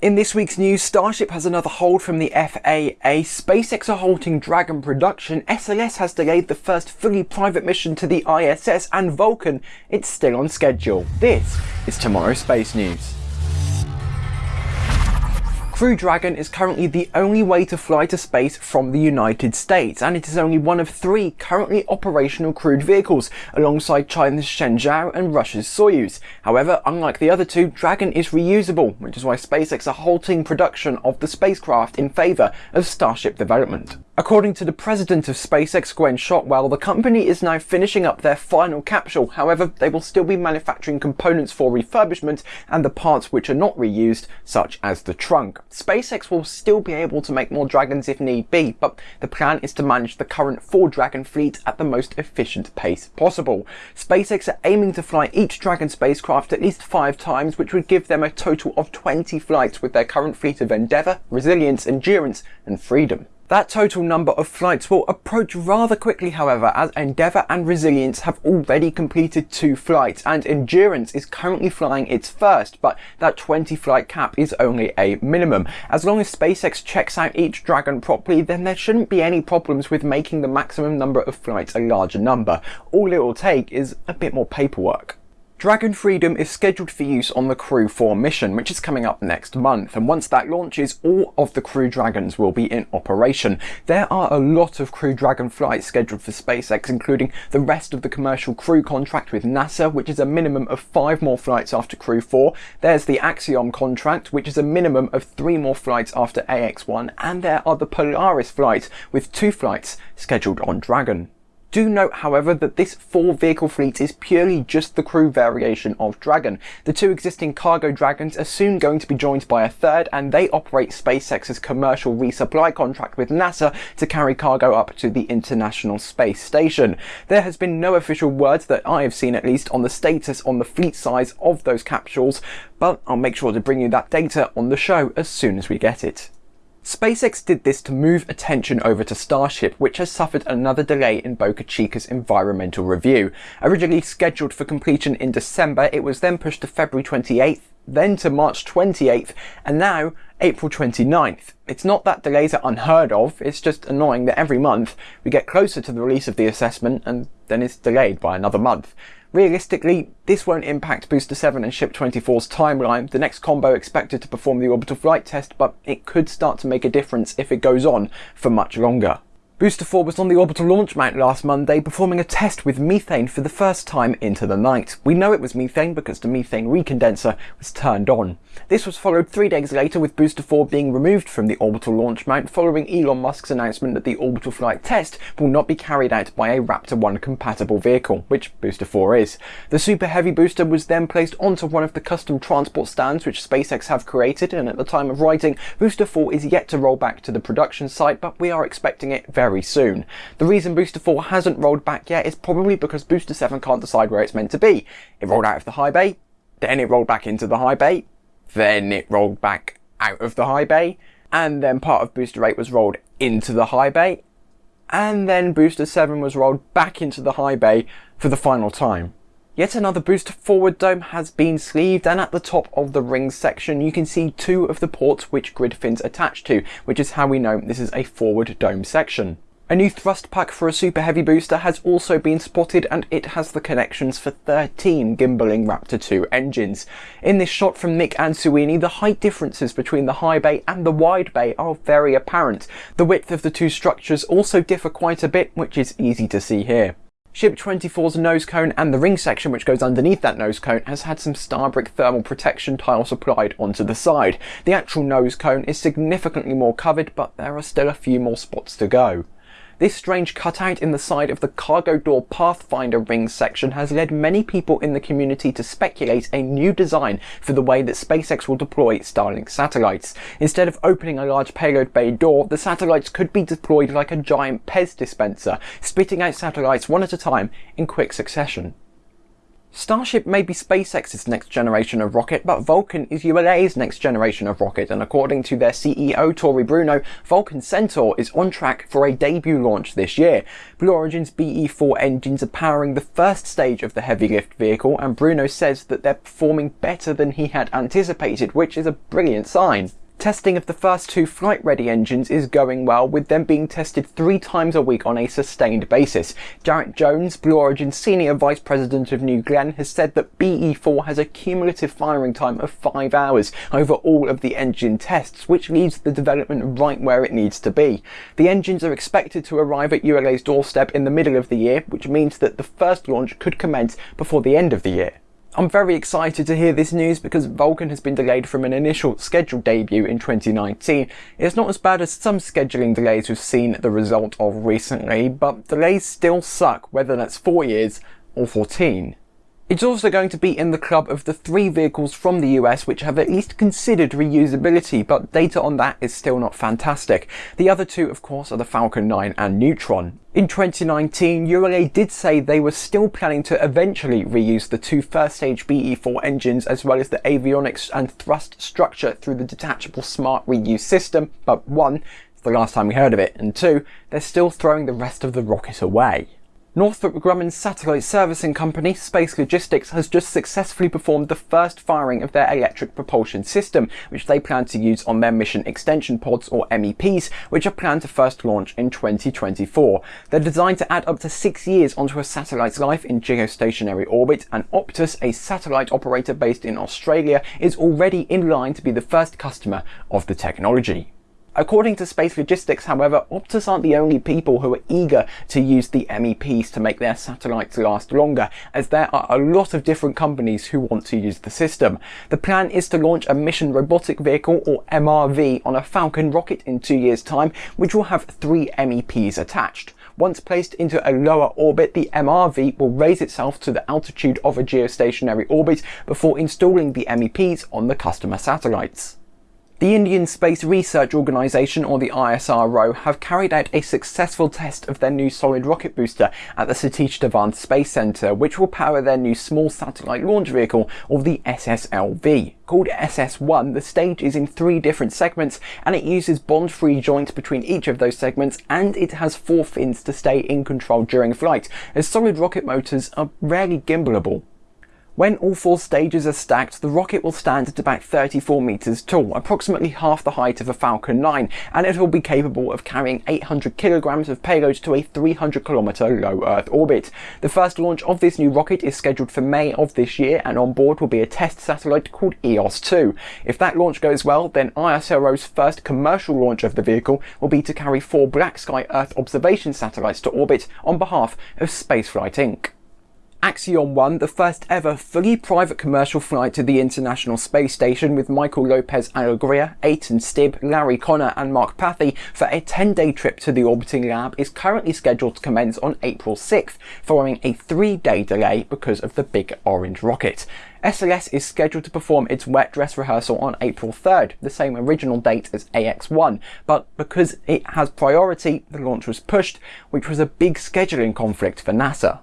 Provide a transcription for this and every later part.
In this week's news, Starship has another hold from the FAA, SpaceX are halting Dragon production, SLS has delayed the first fully private mission to the ISS, and Vulcan, it's still on schedule. This is tomorrow's space news. Crew Dragon is currently the only way to fly to space from the United States, and it is only one of three currently operational crewed vehicles, alongside China's Shenzhou and Russia's Soyuz. However, unlike the other two, Dragon is reusable, which is why SpaceX are halting production of the spacecraft in favour of Starship development. According to the president of SpaceX, Gwynne Shotwell, the company is now finishing up their final capsule. However, they will still be manufacturing components for refurbishment and the parts which are not reused, such as the trunk. SpaceX will still be able to make more Dragons if need be, but the plan is to manage the current four Dragon fleet at the most efficient pace possible. SpaceX are aiming to fly each Dragon spacecraft at least five times, which would give them a total of 20 flights with their current fleet of Endeavour, Resilience, Endurance and Freedom. That total number of flights will approach rather quickly however as Endeavour and Resilience have already completed two flights and Endurance is currently flying its first but that 20 flight cap is only a minimum. As long as SpaceX checks out each Dragon properly then there shouldn't be any problems with making the maximum number of flights a larger number. All it will take is a bit more paperwork. Dragon Freedom is scheduled for use on the Crew 4 mission, which is coming up next month, and once that launches, all of the Crew Dragons will be in operation. There are a lot of Crew Dragon flights scheduled for SpaceX, including the rest of the commercial crew contract with NASA, which is a minimum of five more flights after Crew 4. There's the Axiom contract, which is a minimum of three more flights after AX-1, and there are the Polaris flights, with two flights scheduled on Dragon. Do note, however, that this four vehicle fleet is purely just the crew variation of Dragon. The two existing cargo Dragons are soon going to be joined by a third, and they operate SpaceX's commercial resupply contract with NASA to carry cargo up to the International Space Station. There has been no official word that I have seen at least on the status on the fleet size of those capsules, but I'll make sure to bring you that data on the show as soon as we get it. SpaceX did this to move attention over to Starship, which has suffered another delay in Boca Chica's environmental review. Originally scheduled for completion in December, it was then pushed to February 28th, then to March 28th, and now April 29th. It's not that delays are unheard of, it's just annoying that every month we get closer to the release of the assessment and then it's delayed by another month. Realistically, this won't impact Booster 7 and Ship 24's timeline, the next combo expected to perform the orbital flight test, but it could start to make a difference if it goes on for much longer. Booster 4 was on the orbital launch mount last Monday, performing a test with methane for the first time into the night. We know it was methane because the methane recondenser was turned on. This was followed three days later with Booster 4 being removed from the orbital launch mount following Elon Musk's announcement that the orbital flight test will not be carried out by a Raptor 1 compatible vehicle, which Booster 4 is. The Super Heavy booster was then placed onto one of the custom transport stands which SpaceX have created, and at the time of writing, Booster 4 is yet to roll back to the production site, but we are expecting it very very soon. The reason Booster 4 hasn't rolled back yet is probably because Booster 7 can't decide where it's meant to be. It rolled out of the high bay, then it rolled back into the high bay, then it rolled back out of the high bay, and then part of Booster 8 was rolled into the high bay, and then Booster 7 was rolled back into the high bay for the final time. Yet another booster forward dome has been sleeved and at the top of the ring section you can see two of the ports which grid fins attach to, which is how we know this is a forward dome section. A new thrust pack for a super heavy booster has also been spotted and it has the connections for 13 gimbaling Raptor 2 engines. In this shot from Nick Ansuini, the height differences between the high bay and the wide bay are very apparent. The width of the two structures also differ quite a bit, which is easy to see here. Ship 24's nose cone and the ring section which goes underneath that nose cone has had some Starbrick thermal protection tiles applied onto the side. The actual nose cone is significantly more covered but there are still a few more spots to go. This strange cutout in the side of the cargo door Pathfinder ring section has led many people in the community to speculate a new design for the way that SpaceX will deploy Starlink satellites. Instead of opening a large payload bay door, the satellites could be deployed like a giant Pez dispenser, spitting out satellites one at a time in quick succession. Starship may be SpaceX's next generation of rocket, but Vulcan is ULA's next generation of rocket, and according to their CEO Tory Bruno, Vulcan Centaur is on track for a debut launch this year. Blue Origin's BE-4 engines are powering the first stage of the heavy lift vehicle, and Bruno says that they're performing better than he had anticipated, which is a brilliant sign. Testing of the first two flight-ready engines is going well, with them being tested three times a week on a sustained basis. Jarrett Jones, Blue Origin's Senior Vice President of New Glenn, has said that BE4 has a cumulative firing time of five hours over all of the engine tests, which leaves the development right where it needs to be. The engines are expected to arrive at ULA's doorstep in the middle of the year, which means that the first launch could commence before the end of the year. I'm very excited to hear this news because Vulcan has been delayed from an initial scheduled debut in 2019. It's not as bad as some scheduling delays we've seen the result of recently, but delays still suck whether that's 4 years or 14. It's also going to be in the club of the three vehicles from the US which have at least considered reusability, but data on that is still not fantastic. The other two, of course, are the Falcon 9 and Neutron. In 2019, ULA did say they were still planning to eventually reuse the two first stage BE4 engines as well as the avionics and thrust structure through the detachable smart reuse system, but one, it's the last time we heard of it, and two, they're still throwing the rest of the rocket away. Northrop Grumman's satellite servicing company, Space Logistics, has just successfully performed the first firing of their electric propulsion system, which they plan to use on their mission extension pods, or MEPs, which are planned to first launch in 2024. They're designed to add up to six years onto a satellite's life in geostationary orbit, and Optus, a satellite operator based in Australia, is already in line to be the first customer of the technology. According to Space Logistics, however, Optus aren't the only people who are eager to use the MEPs to make their satellites last longer, as there are a lot of different companies who want to use the system. The plan is to launch a Mission Robotic Vehicle, or MRV, on a Falcon rocket in two years' time, which will have three MEPs attached. Once placed into a lower orbit, the MRV will raise itself to the altitude of a geostationary orbit before installing the MEPs on the customer satellites. The Indian Space Research Organisation, or the ISRO, have carried out a successful test of their new solid rocket booster at the Satish Dhawan Space Centre, which will power their new small satellite launch vehicle, or the SSLV. Called SS-1, the stage is in three different segments, and it uses bond-free joints between each of those segments, and it has four fins to stay in control during flight, as solid rocket motors are rarely gimbalable. When all four stages are stacked, the rocket will stand at about 34 metres tall, approximately half the height of a Falcon 9, and it will be capable of carrying 800 kilograms of payload to a 300 kilometre low Earth orbit. The first launch of this new rocket is scheduled for May of this year, and on board will be a test satellite called EOS-2. If that launch goes well, then ISRO's first commercial launch of the vehicle will be to carry four Black Sky Earth observation satellites to orbit on behalf of Spaceflight Inc. Axiom 1, the first ever fully private commercial flight to the International Space Station with Michael Lopez Alegria, Eytan Stibbe, Larry Connor and Mark Pathy for a 10-day trip to the orbiting lab is currently scheduled to commence on April 6th, following a three-day delay because of the Big Orange rocket. SLS is scheduled to perform its wet dress rehearsal on April 3rd, the same original date as AX-1, but because it has priority, the launch was pushed, which was a big scheduling conflict for NASA.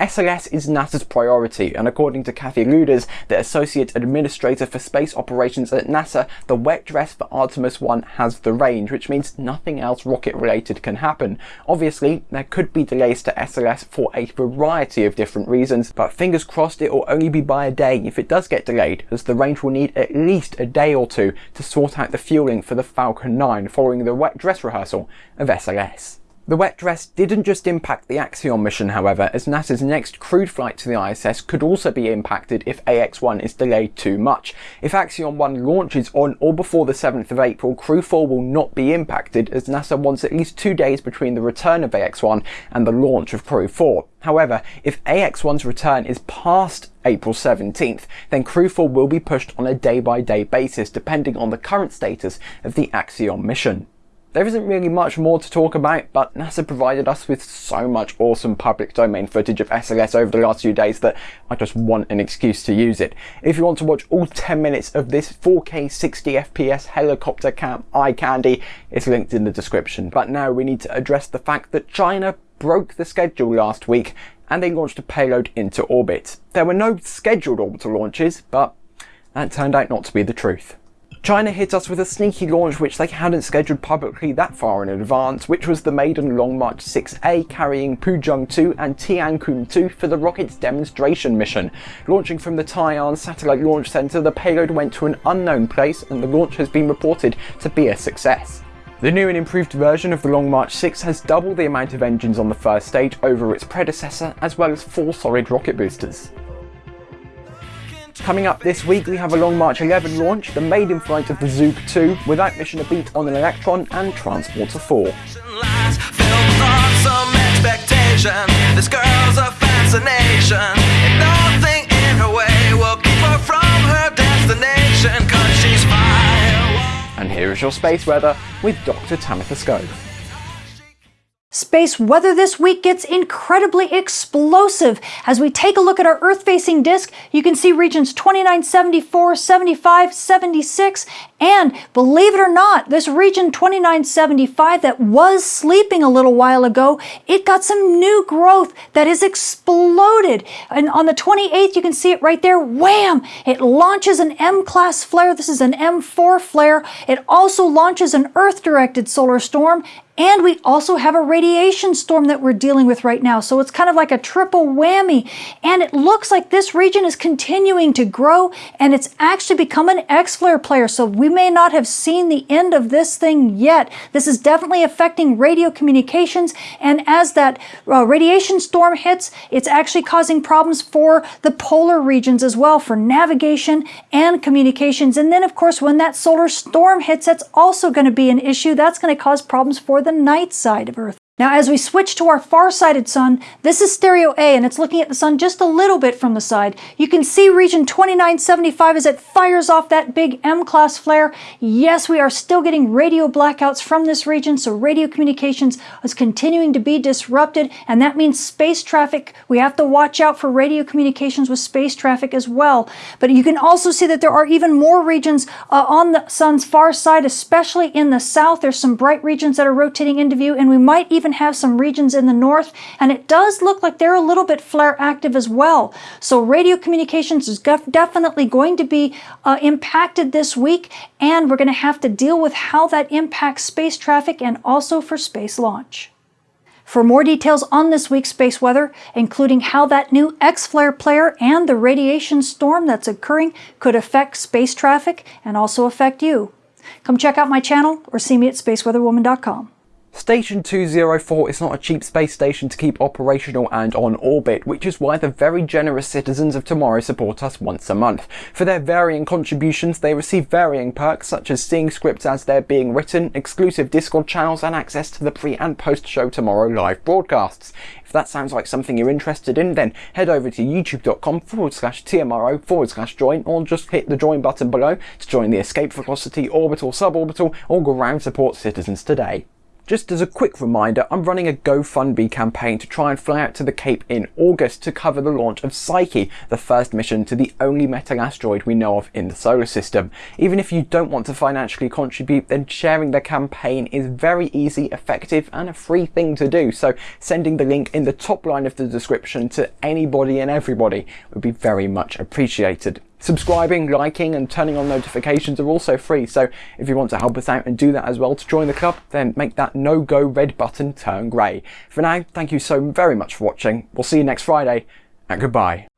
SLS is NASA's priority, and according to Kathy Lueders, the Associate Administrator for Space Operations at NASA, the wet dress for Artemis 1 has the range, which means nothing else rocket related can happen. Obviously, there could be delays to SLS for a variety of different reasons, but fingers crossed it will only be by a day if it does get delayed, as the range will need at least a day or two to sort out the fueling for the Falcon 9 following the wet dress rehearsal of SLS. The wet dress didn't just impact the Axiom mission, however, as NASA's next crewed flight to the ISS could also be impacted if AX-1 is delayed too much. If Axiom 1 launches on or before the 7th of April, Crew 4 will not be impacted as NASA wants at least two days between the return of AX-1 and the launch of Crew 4. However, if AX-1's return is past April 17th, then Crew 4 will be pushed on a day-by-day -day basis depending on the current status of the Axiom mission. There isn't really much more to talk about, but NASA provided us with so much awesome public domain footage of SLS over the last few days that I just want an excuse to use it. If you want to watch all 10 minutes of this 4K 60 FPS helicopter cam eye candy, it's linked in the description. But now we need to address the fact that China broke the schedule last week and they launched a payload into orbit. There were no scheduled orbital launches, but that turned out not to be the truth. China hit us with a sneaky launch which they hadn't scheduled publicly that far in advance, which was the maiden Long March 6A carrying Pujiang 2 and Tiankun-2 for the rocket's demonstration mission. Launching from the Taiyuan Satellite Launch Center, the payload went to an unknown place and the launch has been reported to be a success. The new and improved version of the Long March 6 has double the amount of engines on the first stage over its predecessor, as well as four solid rocket boosters. Coming up this week we have a Long March 11 launch, the maiden flight of the Zhuque 2, without mission a beat on an Electron and Transporter 4. This girl's a fascination, and here is your space weather with Dr. Tamitha Skov. Space weather this week gets incredibly explosive. As we take a look at our Earth-facing disk, you can see regions 29, 74, 75, 76, and believe it or not, this region 2975 that was sleeping a little while ago, it got some new growth that has exploded. And on the 28th, you can see it right there, wham! It launches an M-class flare. This is an M4 flare. It also launches an Earth-directed solar storm and we also have a radiation storm that we're dealing with right now. So it's kind of like a triple whammy. And it looks like this region is continuing to grow and it's actually become an X-flare player. So we may not have seen the end of this thing yet. This is definitely affecting radio communications. And as that uh, radiation storm hits, it's actually causing problems for the polar regions as well for navigation and communications. And then of course, when that solar storm hits, that's also going to be an issue. That's going to cause problems for the the night side of Earth. Now as we switch to our far-sighted sun, this is stereo A and it's looking at the sun just a little bit from the side. You can see region 2975 as it fires off that big M-class flare. Yes, we are still getting radio blackouts from this region, so radio communications is continuing to be disrupted and that means space traffic. We have to watch out for radio communications with space traffic as well. But you can also see that there are even more regions uh, on the sun's far side, especially in the south. There's some bright regions that are rotating into view and we might even even have some regions in the north, and it does look like they're a little bit flare active as well. So radio communications is definitely going to be uh, impacted this week, and we're going to have to deal with how that impacts space traffic and also for space launch. For more details on this week's space weather, including how that new X-flare player and the radiation storm that's occurring could affect space traffic and also affect you, come check out my channel or see me at spaceweatherwoman.com. Station 204 is not a cheap space station to keep operational and on orbit, which is why the very generous citizens of tomorrow support us once a month. For their varying contributions, they receive varying perks such as seeing scripts as they're being written, exclusive Discord channels, and access to the pre and post show tomorrow live broadcasts. If that sounds like something you're interested in, then head over to youtube.com forward slash TMRO forward slash join, or just hit the join button below to join the Escape Velocity, Orbital, Suborbital, or Ground Support Citizens today. Just as a quick reminder, I'm running a GoFundMe campaign to try and fly out to the Cape in August to cover the launch of Psyche, the first mission to the only metal asteroid we know of in the solar system. Even if you don't want to financially contribute, then sharing the campaign is very easy, effective and a free thing to do, so sending the link in the top line of the description to anybody and everybody would be very much appreciated. Subscribing, liking and turning on notifications are also free, so if you want to help us out and do that as well to join the club, then make that no-go red button turn grey. For now, thank you so very much for watching, we'll see you next Friday, and goodbye.